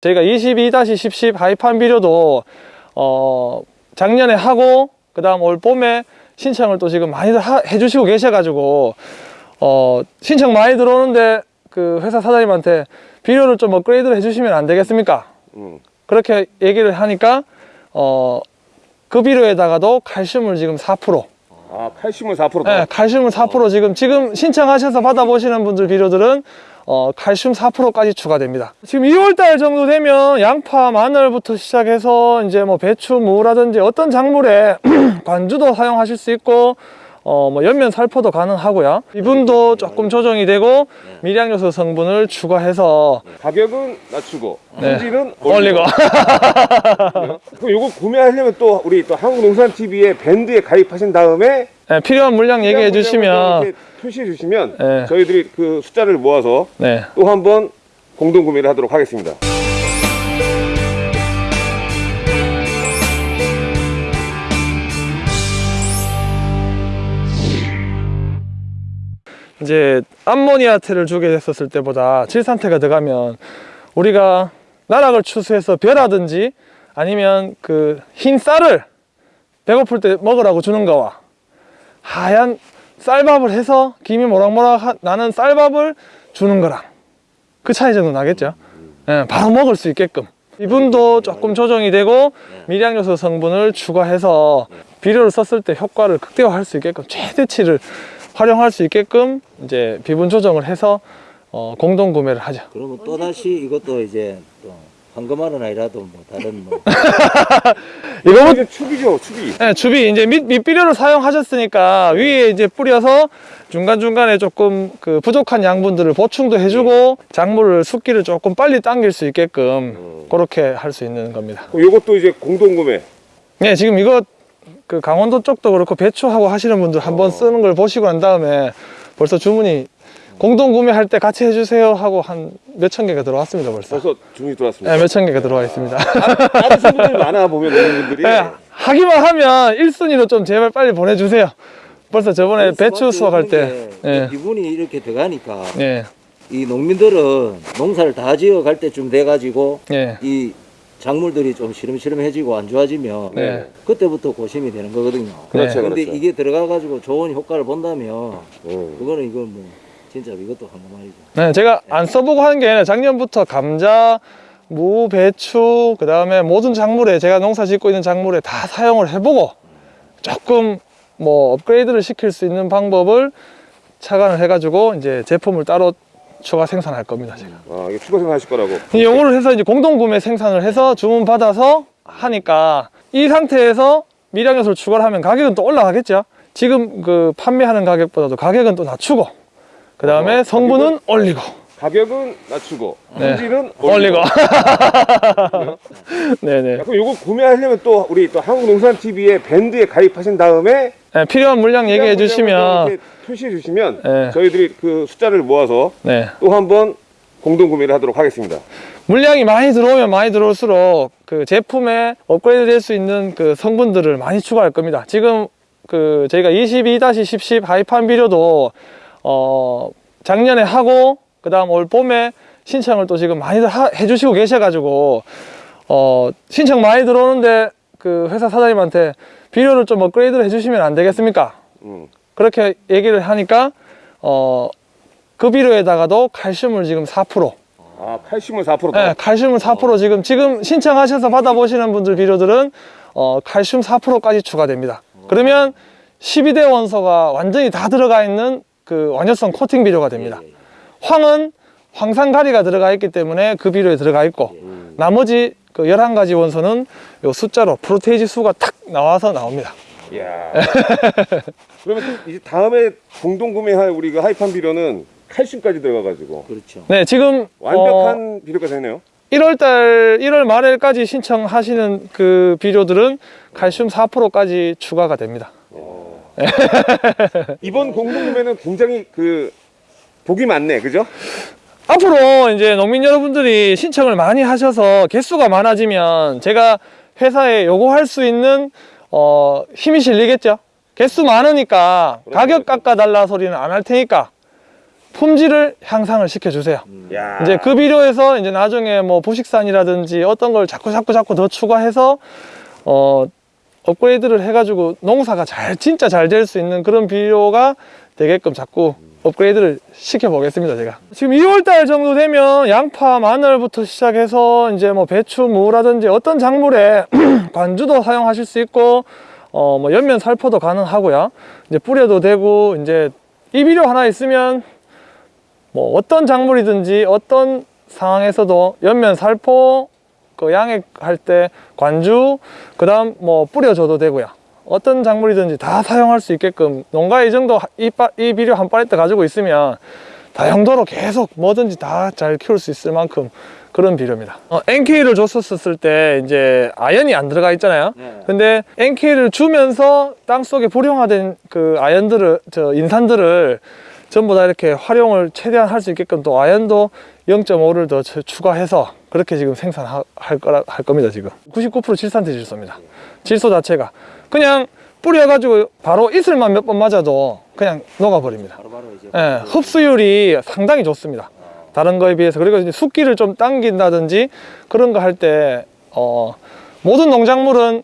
저희가 22-1010 하이판 비료도 어 작년에 하고 그 다음 올 봄에 신청을 또 지금 많이들 하- 해주시고 계셔가지고 어 신청 많이 들어오는데 그 회사 사장님한테 비료를 좀 업그레이드를 해주시면 안 되겠습니까? 음. 그렇게 얘기를 하니까 어 그 비료에다가도 칼슘을 지금 4% 아, 칼슘은 4%다. 네, 칼슘은 4% 지금 지금 신청하셔서 받아보시는 분들 비료들은 어, 칼슘 4%까지 추가됩니다. 지금 2월달 정도 되면 양파, 마늘부터 시작해서 이제 뭐 배추, 무라든지 어떤 작물에 관주도 사용하실 수 있고 어, 뭐 연면 살포도 가능하고요. 이분도 조금 조정이 되고 미량요소 성분을 추가해서 가격은 낮추고 네. 품질은 올리고 그럼 요거 구매하려면 또 우리 또 한국농산TV의 밴드에 가입하신 다음에 네, 필요한 물량 얘기해 주시면 이렇게 표시해 주시면 네. 저희들이 그 숫자를 모아서 네. 또 한번 공동 구매를 하도록 하겠습니다. 이제 암모니아테를 주게 됐었을 때보다 질산태가 들어가면 우리가 나락을 추수해서 벼라든지 아니면 그 흰 쌀을 배고플 때 먹으라고 주는 거와 하얀 쌀밥을 해서 김이 모락모락 하- 나는 쌀밥을 주는 거랑 그 차이 정도 나겠죠. 예, 바로 먹을 수 있게끔. 이분도 조금 조정이 되고 미량 요소 성분을 추가해서 비료를 썼을 때 효과를 극대화할 수 있게끔 최대치를 활용할 수 있게끔 이제 비분 조정을 해서 어, 공동 구매를 하죠. 그러면 또 다시 이것도 이제 또 황금알은 아니라도 뭐 다른 뭐 이거 이제 축이죠, 축이. 네, 주비 이제 밑, 밑비료를 사용하셨으니까 위에 이제 뿌려서 중간 중간에 조금 그 부족한 양분들을 보충도 해주고 작물을 숫기를 조금 빨리 당길 수 있게끔 그렇게 할 수 있는 겁니다. 요것도 이제 공동 구매. 네, 지금 이거 그 강원도 쪽도 그렇고 배추하고 하시는 분들 한번 쓰는 걸 보시고 난 다음에 벌써 주문이 공동 구매할 때 같이 해주세요 하고 한 몇 천 개가 들어왔습니다 벌써. 벌써 주문이 들어왔습니다. 네, 몇 천 개가 들어와 있습니다. 다른 분들이 많아 보면 농민분들이 네, 하기만 하면 1순위로 좀 제발 빨리 보내주세요. 벌써 저번에 배추 수확할 때. 예. 기분이 이렇게 들어가니까 예, 이 농민들은 농사를 다 지어 갈 때쯤 돼 가지고 예. 이 작물들이 좀 시름시름해지고 안 좋아지면 네. 그때부터 고심이 되는 거거든요. 그렇죠, 근데 그렇죠. 이게 들어가 가지고 좋은 효과를 본다면 음. 그거는 이건 뭐 진짜 이것도 황금알이죠. 네, 제가 안 써보고 하는 게 아니라 작년부터 감자, 무, 배추, 그 다음에 모든 작물에 제가 농사 짓고 있는 작물에 다 사용을 해보고 조금 뭐 업그레이드를 시킬 수 있는 방법을 착안을 해가지고 이제 제품을 따로 추가 생산할 겁니다, 제가. 아, 이게 추가 생산하실 거라고. 이 요거를 해서 이제 공동 구매 생산을 해서 주문 받아서 하니까 이 상태에서 미량 요소를 추가를 하면 가격은 또 올라가겠죠. 지금 그 판매하는 가격보다도 가격은 또 낮추고 그 다음에 어, 성분은 올리고 가격은 낮추고 네. 품질은 올리고 네네 야, 그럼 요거 구매하려면 또 우리 또 한국농산TV의 밴드에 가입하신 다음에 네, 필요한 물량 얘기해 주시면 표시해 주시면 네. 저희들이 그 숫자를 모아서 네 또 한번 공동 구매를 하도록 하겠습니다. 물량이 많이 들어오면 많이 들어올수록 그 제품에 업그레이드 될 수 있는 그 성분들을 많이 추가할 겁니다. 지금 그 저희가 22-1010 하이판 비료도 어 작년에 하고 그 다음 올 봄에 신청을 또 지금 많이들 하- 해주시고 계셔가지고 어 신청 많이 들어오는데 그 회사 사장님한테 비료를 좀 업그레이드를 해주시면 안 되겠습니까? 음. 그렇게 얘기를 하니까 어 그 비료에다가도 칼슘을 지금 4% 아, 칼슘은 4%다. 네, 칼슘은 4% 지금 지금 신청하셔서 받아보시는 분들 비료들은 어, 칼슘 4%까지 추가됩니다. 그러면 12대 원소가 완전히 다 들어가 있는 그 완효성 코팅 비료가 됩니다. 황은 황산가리가 들어가 있기 때문에 그 비료에 들어가 있고 나머지 그 11가지 원소는 요 숫자로 프로테이지 수가 탁 나와서 나옵니다. 이야. 그러면 또 이제 다음에 공동 구매할 우리 그 하이판 비료는 칼슘까지 들어가가지고 그렇죠. 네, 지금 완벽한 비료가 되네요. 1월달 1월 말일까지 신청하시는 그 비료들은 칼슘 4%까지 추가가 됩니다. 이번 공동 구매는 굉장히 그 복이 많네, 그죠? 앞으로 이제 농민 여러분들이 신청을 많이 하셔서 개수가 많아지면 제가 회사에 요구할 수 있는 어, 힘이 실리겠죠. 개수 많으니까 가격 깎아달라 소리는 안 할 테니까 품질을 향상을 시켜주세요. 야. 이제 그 비료에서 이제 나중에 뭐 부식산이라든지 어떤 걸 자꾸 자꾸 자꾸 더 추가해서 어 업그레이드를 해가지고 농사가 잘 진짜 잘 될 수 있는 그런 비료가 되게끔 자꾸 업그레이드를 시켜보겠습니다 제가. 지금 2월달 정도 되면 양파 마늘부터 시작해서 이제 뭐 배추 무라든지 어떤 작물에 관주도 사용하실 수 있고 어 뭐 연면 살포도 가능하고요. 이제 뿌려도 되고 이제 이 비료 하나 있으면 뭐 어떤 작물이든지 어떤 상황에서도 연면 살포 그 양액할 때 관주 그 다음 뭐 뿌려줘도 되고요 어떤 작물이든지 다 사용할 수 있게끔 농가에 이 정도 이, 빠- 이 비료 한 팔레트 가지고 있으면 다용도로 계속 뭐든지 다 잘 키울 수 있을 만큼 그런 비료입니다 어, NK를 줬었을 때 이제 아연이 안 들어가 있잖아요 네. 근데 NK를 주면서 땅 속에 불용화된 그 아연들을 저 인산들을 전부 다 이렇게 활용을 최대한 할 수 있게끔 또 아연도 0.5를 더 추- 추가해서 그렇게 지금 생산할 거라 할 겁니다 지금. 99% 질산태 질소입니다. 질소 자체가. 그냥 뿌려가지고 바로 이슬만 몇 번 맞아도 그냥 녹아버립니다. 바로 바로 예, 흡수율이 상당히 좋습니다. 다른 거에 비해서. 그리고 이제 숫기를 좀 당긴다든지 그런 거 할 때 어, 모든 농작물은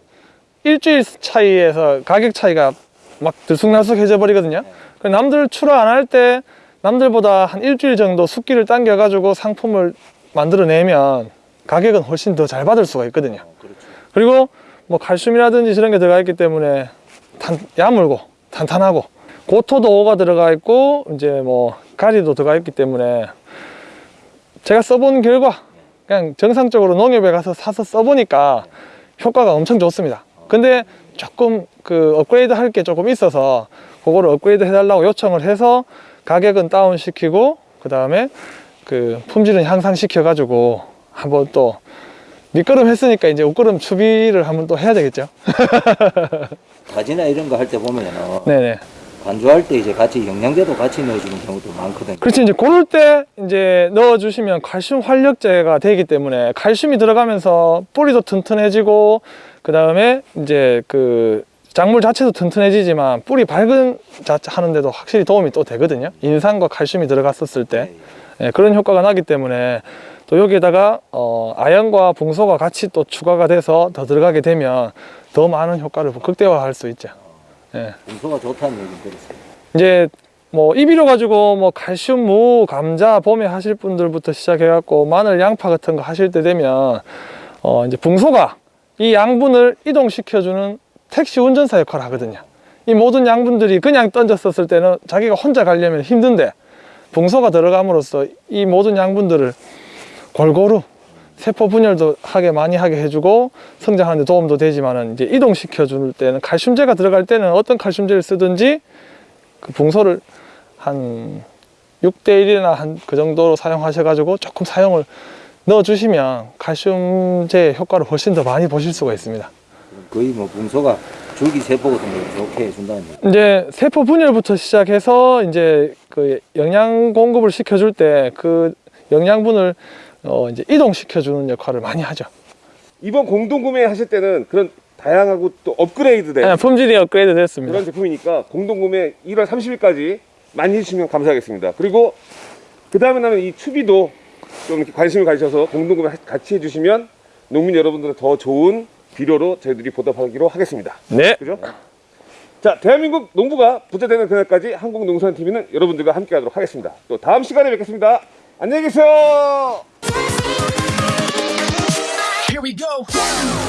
일주일 차이에서 가격 차이가 막 들쑥날쑥해져 버리거든요. 그 남들 출하 안 할 때 남들보다 한 일주일 정도 숫기를 당겨 가지고 상품을 만들어내면 가격은 훨씬 더 잘 받을 수가 있거든요. 어, 그렇죠. 그리고 뭐 칼슘이라든지 저런 게 들어가 있기 때문에 단, 야물고 탄탄하고 고토도 5가 들어가 있고 이제 뭐 가리도 들어가 있기 때문에 제가 써본 결과 그냥 정상적으로 농협에 가서 사서 써보니까 효과가 엄청 좋습니다 근데 조금 그 업그레이드 할 게 조금 있어서 그거를 업그레이드 해달라고 요청을 해서 가격은 다운 시키고 그 다음에 그 품질은 향상시켜 가지고 한번 또 밑거름 했으니까 이제 옷거름 추비를 한번 또 해야 되겠죠 가지나 이런 거 할 때 보면은 네네 간주할 때 이제 같이 영양제도 같이 넣어주는 경우도 많거든요. 그렇지 이제 고럴 때 이제 넣어주시면 칼슘 활력제가 되기 때문에 칼슘이 들어가면서 뿌리도 튼튼해지고 그 다음에 이제 그 작물 자체도 튼튼해지지만 뿌리 밝은 자체 하는데도 확실히 도움이 또 되거든요 인산과 칼슘이 들어갔었을 때 네. 예, 그런 효과가 나기 때문에 또 여기에다가 어, 아연과 붕소가 같이 또 추가가 돼서 더 들어가게 되면 더 많은 효과를 극대화할 수 있죠 예. 분소가 좋다는 얘기 들었어요. 이제 뭐 이비료 가지고 뭐 칼슘, 무, 감자, 봄에 하실 분들부터 시작해 갖고 마늘, 양파 같은 거 하실 때 되면 어 이제 붕소가 이 양분을 이동시켜주는 택시 운전사 역할을 하거든요. 이 모든 양분들이 그냥 던졌었을 때는 자기가 혼자 가려면 힘든데 붕소가 들어감으로써 이 모든 양분들을 골고루 세포 분열도 하게 많이 하게 해주고 성장하는 데 도움도 되지만은 이제 이동시켜 줄 때는 칼슘제가 들어갈 때는 어떤 칼슘제를 쓰든지 그 붕소를 한 6대 1이나 한 그 정도로 사용하셔 가지고 조금 사용을 넣어 주시면 칼슘제 효과를 훨씬 더 많이 보실 수가 있습니다. 거의 뭐 분소가 줄기 세포 같은 걸 좋게 해준다는 얘기. 이제 세포 분열부터 시작해서 이제 그 영양 공급을 시켜줄 때 그 영양분을 어 이제 이동시켜 주는 역할을 많이 하죠. 이번 공동 구매 하실 때는 그런 다양하고 또 업그레이드 된 네, 품질이 업그레이드 됐습니다. 그런 제품이니까 공동 구매 1월 30일까지 많이 해주시면 감사하겠습니다. 그리고 그 다음에 나는 이 추비도 좀 이렇게 관심을 가지셔서 공동 구매 같이 해주시면 농민 여러분들의 더 좋은 비료로 저희들이 보답하기로 하겠습니다. 네. 그죠? 자, 대한민국 농부가 부자되는 그날까지 한국농산TV는 여러분들과 함께 하도록 하겠습니다. 또 다음 시간에 뵙겠습니다. 안녕히 계세요! Here we go.